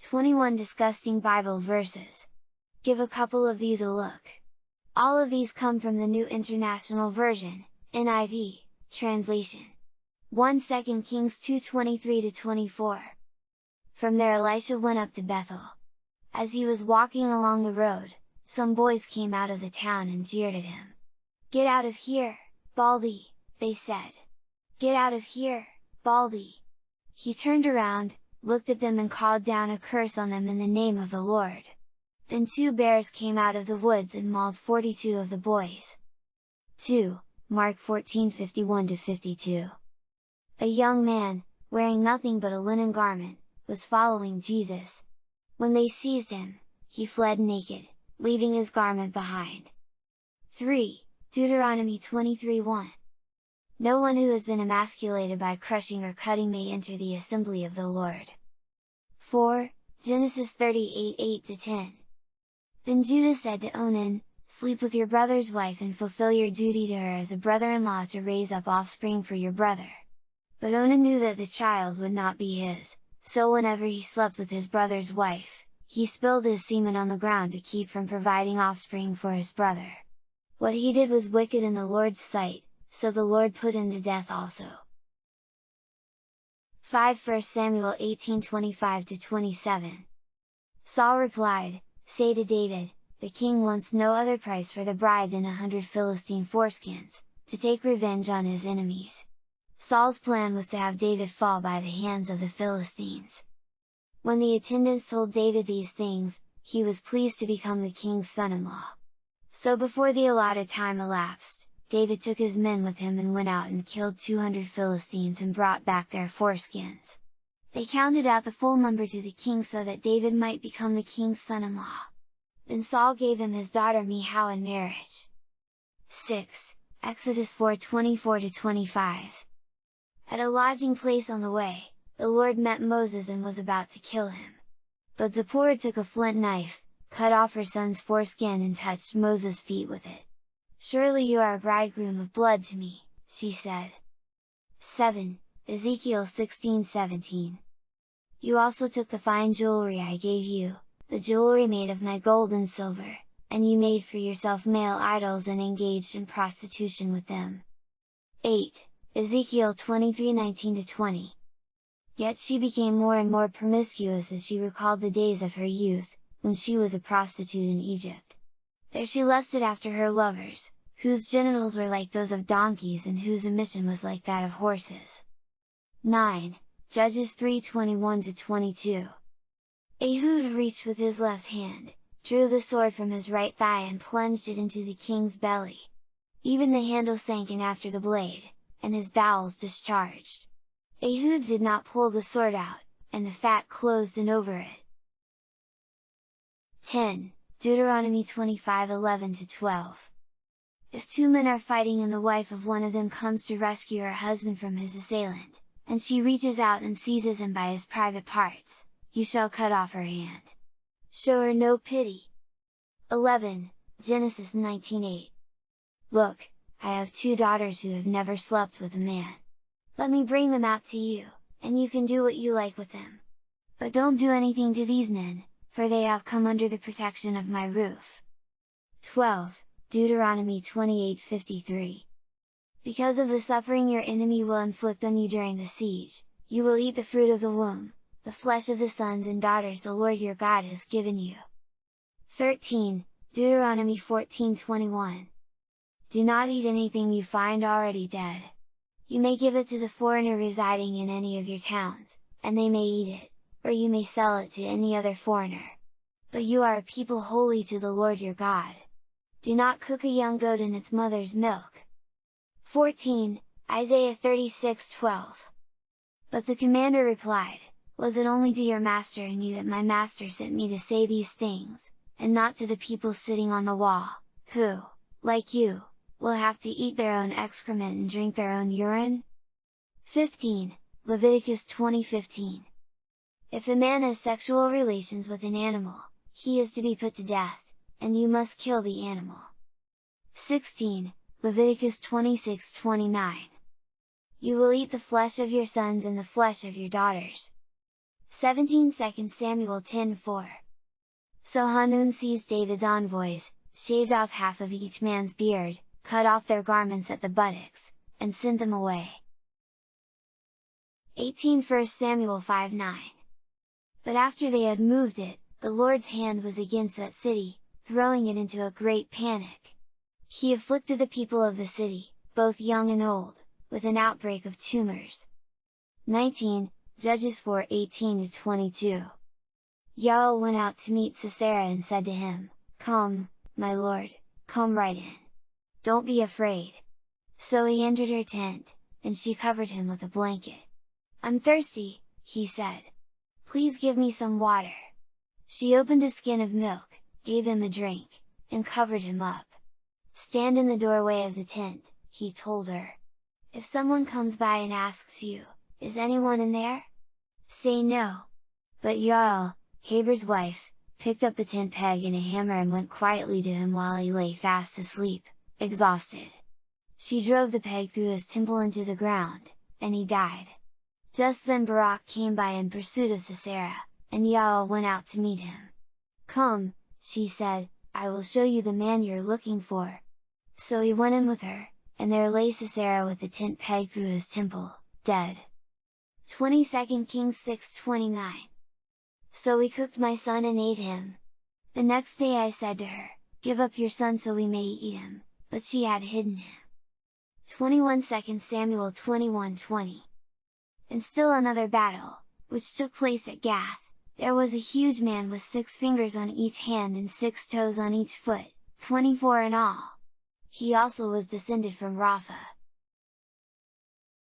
21 disgusting Bible verses. Give a couple of these a look. All of these come from the New International Version, NIV, translation. 1 2 Kings 2:23-24. From there Elisha went up to Bethel. As he was walking along the road, some boys came out of the town and jeered at him. Get out of here, Baldy, they said. Get out of here, Baldy! He turned around, looked at them and called down a curse on them in the name of the Lord. Then two bears came out of the woods and mauled 42 of the boys. 2. Mark 14:51-52. A young man, wearing nothing but a linen garment, was following Jesus. When they seized him, he fled naked, leaving his garment behind. 3. Deuteronomy 23:1 no one who has been emasculated by crushing or cutting may enter the assembly of the Lord. 4. Genesis 38 8-10 Then Judah said to Onan, Sleep with your brother's wife and fulfill your duty to her as a brother-in-law to raise up offspring for your brother. But Onan knew that the child would not be his, so whenever he slept with his brother's wife, he spilled his semen on the ground to keep from providing offspring for his brother. What he did was wicked in the Lord's sight, so the Lord put him to death also. 5 1 Samuel 18:25-27 Saul replied, Say to David, the king wants no other price for the bride than a hundred Philistine foreskins, to take revenge on his enemies. Saul's plan was to have David fall by the hands of the Philistines. When the attendants told David these things, he was pleased to become the king's son-in-law. So before the allotted time elapsed, David took his men with him and went out and killed 200 Philistines and brought back their foreskins. They counted out the full number to the king so that David might become the king's son-in-law. Then Saul gave him his daughter Michal in marriage. 6. Exodus 4:24-25 At a lodging place on the way, the Lord met Moses and was about to kill him. But Zipporah took a flint knife, cut off her son's foreskin and touched Moses' feet with it. Surely you are a bridegroom of blood to me, she said. 7. Ezekiel 16:17 You also took the fine jewelry I gave you, the jewelry made of my gold and silver, and you made for yourself male idols and engaged in prostitution with them. 8. Ezekiel 23:19-20 Yet she became more and more promiscuous as she recalled the days of her youth, when she was a prostitute in Egypt. There she lusted after her lovers, whose genitals were like those of donkeys and whose emission was like that of horses. 9. Judges 3:21-22 Ehud reached with his left hand, drew the sword from his right thigh and plunged it into the king's belly. Even the handle sank in after the blade, and his bowels discharged. Ehud did not pull the sword out, and the fat closed in over it. 10. Deuteronomy 25:11-12 If two men are fighting and the wife of one of them comes to rescue her husband from his assailant, and she reaches out and seizes him by his private parts, you shall cut off her hand. Show her no pity. 11. Genesis 19:8 Look, I have two daughters who have never slept with a man. Let me bring them out to you, and you can do what you like with them. But don't do anything to these men, for they have come under the protection of my roof. 12. Deuteronomy 28:53 Because of the suffering your enemy will inflict on you during the siege, you will eat the fruit of the womb, the flesh of the sons and daughters the Lord your God has given you. 13. Deuteronomy 14:21 Do not eat anything you find already dead. You may give it to the foreigner residing in any of your towns, and they may eat it, or you may sell it to any other foreigner. But you are a people holy to the Lord your God. Do not cook a young goat in its mother's milk. 14. Isaiah 36:12 But the commander replied, Was it only to your master and you that my master sent me to say these things, and not to the people sitting on the wall, who, like you, will have to eat their own excrement and drink their own urine? 15. Leviticus 20:15 if a man has sexual relations with an animal, he is to be put to death, and you must kill the animal. 16. Leviticus 26-29 You will eat the flesh of your sons and the flesh of your daughters. 17 2 Samuel 10 4 So Hanun seized David's envoys, shaved off half of each man's beard, cut off their garments at the buttocks, and sent them away. 18 1 Samuel 5 9 But after they had moved it, the Lord's hand was against that city, throwing it into a great panic. He afflicted the people of the city, both young and old, with an outbreak of tumors. 19, Judges 4 18 22 Yael went out to meet Sisera and said to him, Come, my lord, come right in. Don't be afraid. So he entered her tent, and she covered him with a blanket. I'm thirsty, he said. Please give me some water. She opened a skin of milk, gave him a drink, and covered him up. Stand in the doorway of the tent, he told her. If someone comes by and asks you, is anyone in there? Say no. But Yael, Heber's wife, picked up a tent peg and a hammer and went quietly to him while he lay fast asleep, exhausted. She drove the peg through his temple into the ground, and he died. Just then Barak came by in pursuit of Sisera, and Yael went out to meet him. Come, she said, I will show you the man you're looking for. So he went in with her, and there lay Sisera with a tent peg through his temple, dead. 22 Kings 6:29 So we cooked my son and ate him. The next day I said to her, Give up your son so we may eat him, but she had hidden him. 21 2 Samuel 21:20 And still another battle, which took place at Gath, there was a huge man with six fingers on each hand and six toes on each foot, 24 in all. He also was descended from Rapha.